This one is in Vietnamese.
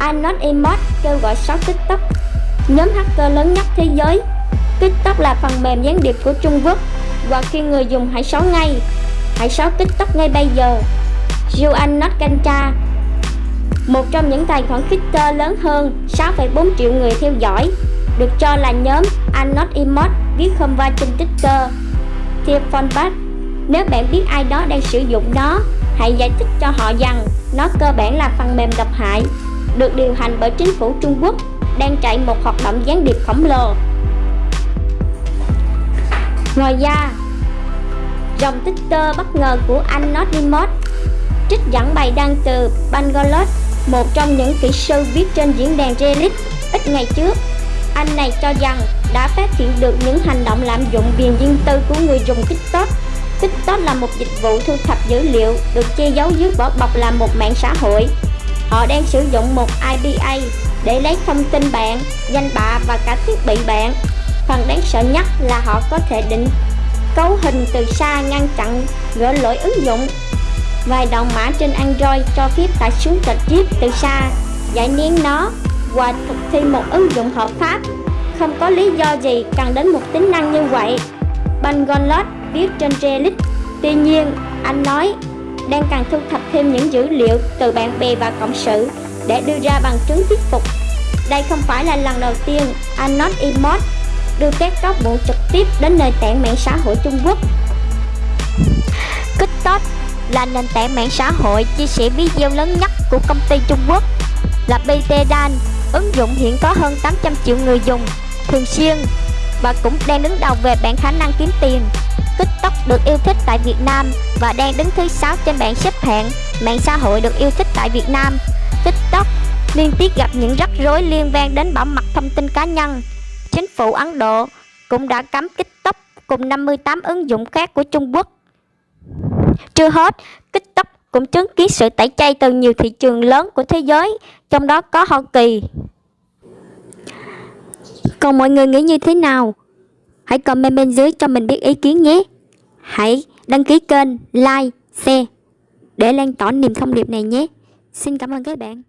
Not Emote kêu gọi xóa TikTok. Nhóm hacker lớn nhất thế giới. TikTok là phần mềm gián điệp của Trung Quốc. Và khi người dùng hãy xóa ngay Hãy xóa TikTok ngay bây giờ. Juan Notkancha Một trong những tài khoản Twitter lớn hơn 6,4 triệu người theo dõi. Được cho là nhóm Anot Emote viết không va trên Twitter. Theo Fonbat Nếu bạn biết ai đó đang sử dụng nó Hãy giải thích cho họ rằng nó cơ bản là phần mềm độc hại được điều hành bởi chính phủ Trung Quốc đang chạy một hoạt động gián điệp khổng lồ. Ngoài ra, dòng Twitter bất ngờ của anh Nodimod trích dẫn bài đăng từ Bangalore, một trong những kỹ sư viết trên diễn đàn Reddit ít ngày trước. Anh này cho rằng đã phát hiện được những hành động lạm dụng quyền riêng tư của người dùng TikTok TikTok là một dịch vụ thu thập dữ liệu được che giấu dưới vỏ bọc là một mạng xã hội. Họ đang sử dụng một IPA để lấy thông tin bạn, danh bạ và cả thiết bị bạn. Phần đáng sợ nhất là họ có thể định cấu hình từ xa ngăn chặn gỡ lỗi ứng dụng. Vài đầu mã trên Android cho phép tải xuống tịch chip từ xa, giải nén nó và thực thi một ứng dụng hợp pháp. Không có lý do gì cần đến một tính năng như vậy. Bangalore viết trên Reddit. Tuy nhiên, anh nói đang cần thu thập thêm những dữ liệu từ bạn bè và cộng sự để đưa ra bằng chứng thuyết phục. Đây không phải là lần đầu tiên Anon Emote đưa các cáo buộc trực tiếp đến nền tảng mạng xã hội Trung Quốc. TikTok là nền tảng mạng xã hội chia sẻ video lớn nhất của công ty Trung Quốc là BT Dan. Ứng dụng hiện có hơn 800 triệu người dùng thường xuyên và cũng đang đứng đầu về bảng khả năng kiếm tiền. TikTok được yêu thích tại Việt Nam và đang đứng thứ 6 trên bảng xếp hạng mạng xã hội được yêu thích tại Việt Nam. TikTok liên tiếp gặp những rắc rối liên quan đến bảo mật thông tin cá nhân. Chính phủ Ấn Độ cũng đã cấm TikTok cùng 58 ứng dụng khác của Trung Quốc. Chưa hết, TikTok cũng chứng kiến sự tẩy chay từ nhiều thị trường lớn của thế giới, trong đó có Hoa Kỳ. Còn mọi người nghĩ như thế nào? Hãy comment bên dưới cho mình biết ý kiến nhé. Hãy đăng ký kênh, like, share để lan tỏa niềm thông điệp này nhé. Xin cảm ơn các bạn.